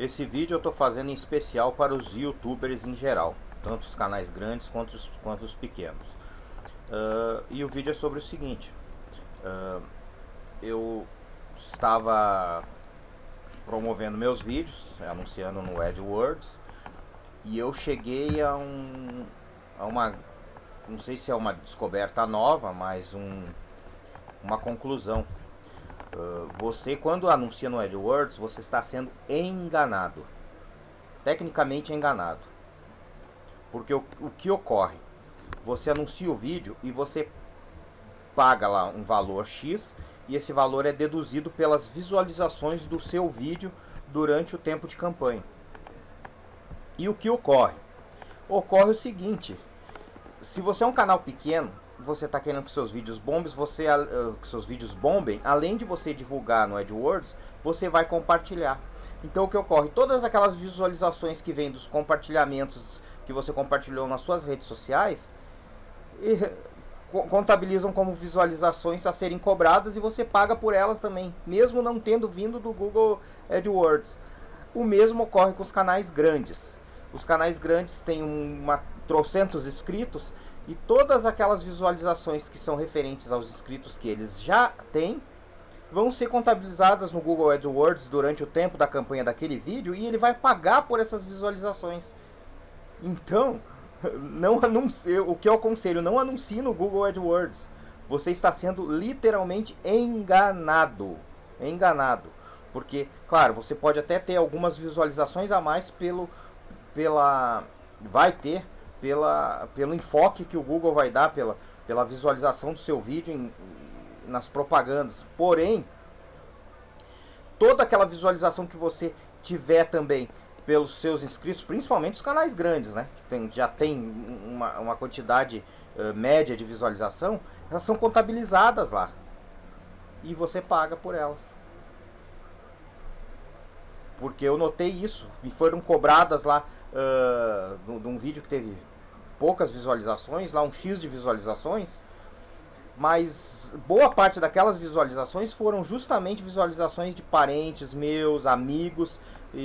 esse vídeo eu estou fazendo em especial para os youtubers em geral, tanto os canais grandes quanto os, quanto os pequenos. Uh, e o vídeo é sobre o seguinte, uh, eu estava promovendo meus vídeos, anunciando no AdWords, e eu cheguei a, um, a uma, não sei se é uma descoberta nova, mas um, uma conclusão Uh, você, quando anuncia no AdWords, você está sendo enganado. Tecnicamente enganado. Porque o, o que ocorre? Você anuncia o vídeo e você paga lá um valor X e esse valor é deduzido pelas visualizações do seu vídeo durante o tempo de campanha. E o que ocorre? Ocorre o seguinte, se você é um canal pequeno, você está querendo que seus vídeos bombem, você uh, que seus vídeos bombem, além de você divulgar no AdWords, você vai compartilhar. Então o que ocorre? Todas aquelas visualizações que vêm dos compartilhamentos que você compartilhou nas suas redes sociais e, contabilizam como visualizações a serem cobradas e você paga por elas também, mesmo não tendo vindo do Google AdWords. O mesmo ocorre com os canais grandes. Os canais grandes têm uma trocentos inscritos e todas aquelas visualizações que são referentes aos inscritos que eles já têm vão ser contabilizadas no Google AdWords durante o tempo da campanha daquele vídeo e ele vai pagar por essas visualizações. Então, não anuncie, o que eu aconselho, não anuncie no Google AdWords. Você está sendo literalmente enganado. Enganado. Porque, claro, você pode até ter algumas visualizações a mais pelo pela vai ter pela, pelo enfoque que o Google vai dar, pela, pela visualização do seu vídeo em, nas propagandas. Porém, toda aquela visualização que você tiver também pelos seus inscritos, principalmente os canais grandes, né? Que tem, já tem uma, uma quantidade uh, média de visualização, elas são contabilizadas lá. E você paga por elas. Porque eu notei isso. Me foram cobradas lá uh, de um vídeo que teve poucas visualizações, lá um X de visualizações, mas boa parte daquelas visualizações foram justamente visualizações de parentes meus, amigos e,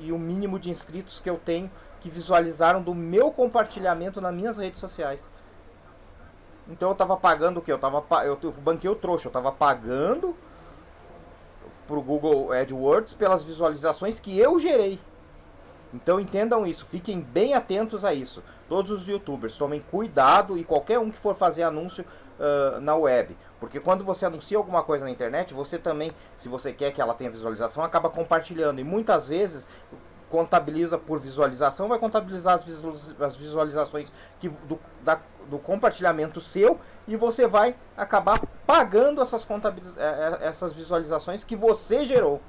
e, e o mínimo de inscritos que eu tenho que visualizaram do meu compartilhamento nas minhas redes sociais. Então eu tava pagando o que? Eu tava eu, banquei o trouxa, eu tava pagando pro Google AdWords pelas visualizações que eu gerei. Então entendam isso, fiquem bem atentos a isso. Todos os youtubers tomem cuidado e qualquer um que for fazer anúncio uh, na web. Porque quando você anuncia alguma coisa na internet, você também, se você quer que ela tenha visualização, acaba compartilhando. E muitas vezes contabiliza por visualização, vai contabilizar as, visualizações que, do, da, do compartilhamento seu e você vai acabar pagando essas, eh, eh, essas visualizações que você gerou.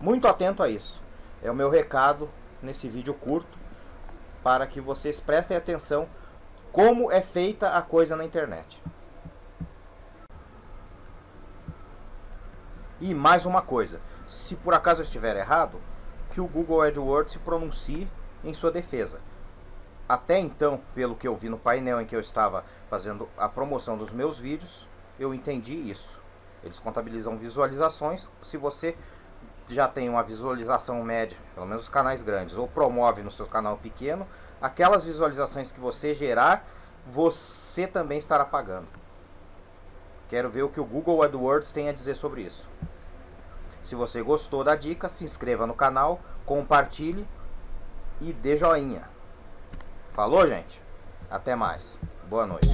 Muito atento a isso. É o meu recado nesse vídeo curto para que vocês prestem atenção como é feita a coisa na internet. E mais uma coisa, se por acaso eu estiver errado, que o Google AdWords se pronuncie em sua defesa. Até então, pelo que eu vi no painel em que eu estava fazendo a promoção dos meus vídeos, eu entendi isso. Eles contabilizam visualizações. Se você já tem uma visualização média, pelo menos os canais grandes, ou promove no seu canal pequeno, aquelas visualizações que você gerar, você também estará pagando. Quero ver o que o Google AdWords tem a dizer sobre isso. Se você gostou da dica, se inscreva no canal, compartilhe e dê joinha. Falou, gente? Até mais. Boa noite.